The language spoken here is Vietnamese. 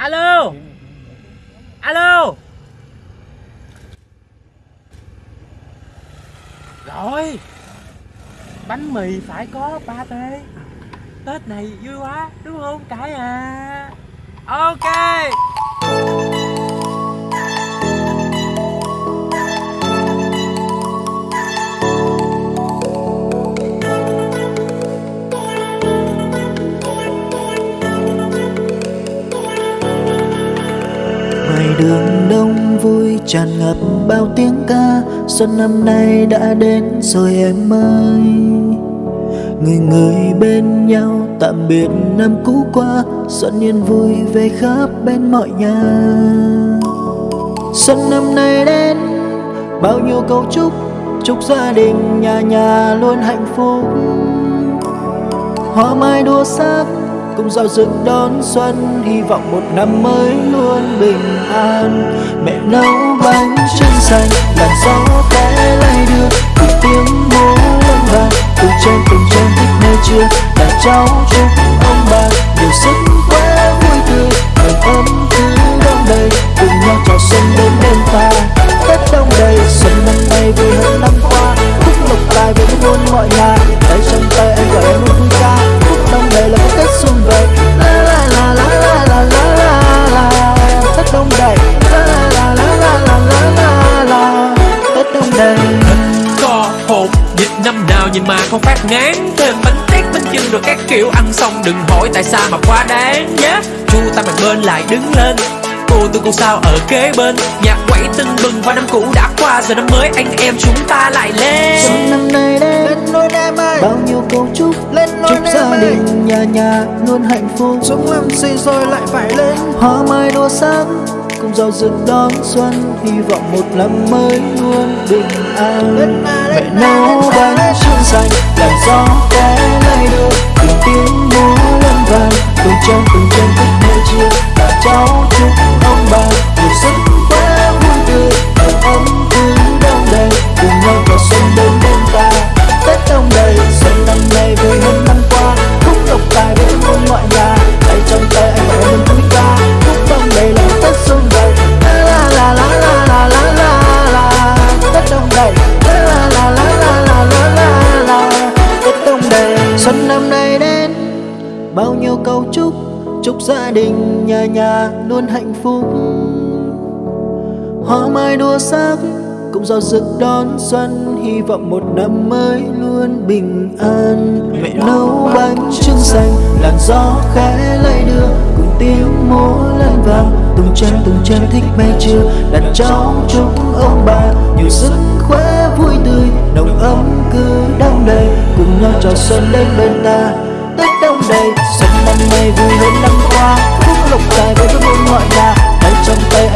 alo? Alo? Rồi. Bánh mì phải có ba tê. Tết này vui quá, đúng không? Cãi à. Ok. Ngoài đường đông vui tràn ngập bao tiếng ca, xuân năm nay đã đến rồi em ơi. Người người bên nhau tạm biệt năm cũ qua, xuân yên vui về khắp bên mọi nhà. Xuân năm nay đến, bao nhiêu câu chúc chúc gia đình, nhà nhà luôn hạnh phúc. Hoa mai đua sắc cùng giao rực đón xuân, hy vọng một năm mới luôn bình an. Mẹ nấu bánh trưng xanh, làn gió khẽ không phát ngán. Thêm bánh tét bánh chưng rồi các kiểu. Ăn xong đừng hỏi tại sao mà quá đáng nhé chu tay mặt bên lại đứng lên. Cô tôi cô sao ở kế bên. Nhạc quẩy tưng bừng và năm cũ đã qua. Giờ năm mới anh em chúng ta lại lên. Xuân năm nay đến lên nôi em ơi bao nhiêu câu chúc lên nôi chúc gia ơi đình nhà nhà luôn hạnh phúc. Sống làm gì rồi lại phải lên. Hoa mai đua sắc cùng giàu rực đón xuân. Hy vọng một năm mới luôn bình an. Mẹ nấu bánh gió té lay đưa từng tiếng múa lân vàng từng chân từng chân thức nơi chia cả cháu chúc ông bà một sức quá vui tươi nồng ấm cứ đông đầy cùng nhau vào xuân đến bên nhiều cầu câu chúc chúc gia đình, nhà nhà luôn hạnh phúc. Hoa mai đua sắc cũng giàu rực đón xuân, hy vọng một năm mới luôn bình an. Mẹ nấu bánh trưng xanh làn gió khẽ lay đưa, cùng tiếng múa lên vàng từng trang từng trang thích mê chưa, Đặt cháu chúc ông bà. Nhiều sức khỏe vui tươi, nồng ấm cứ đông đầy. Cùng nhau chào xuân đến bên ta đây. Xuân năm nay vui hơn năm qua. Phúc lộc tài với muôn mọi nhà tay trong tay.